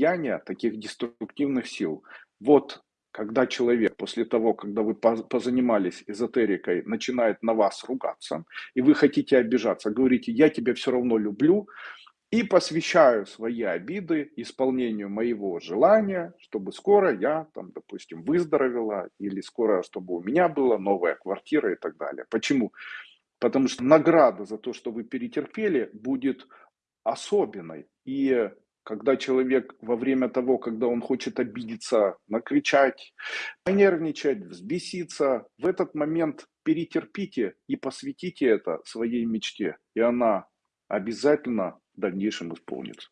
влияния таких деструктивных сил. Вот когда человек после того, когда вы позанимались эзотерикой, начинает на вас ругаться, и вы хотите обижаться, говорите, я тебя все равно люблю, и посвящаю свои обиды исполнению моего желания, чтобы скоро я, там, допустим, выздоровела, или скоро, чтобы у меня была новая квартира и так далее. Почему? Потому что награда за то, что вы перетерпели, будет особенной. И когда человек во время того, когда он хочет обидеться, накричать, понервничать, взбеситься, в этот момент перетерпите и посвятите это своей мечте, и она обязательно в дальнейшем исполнится.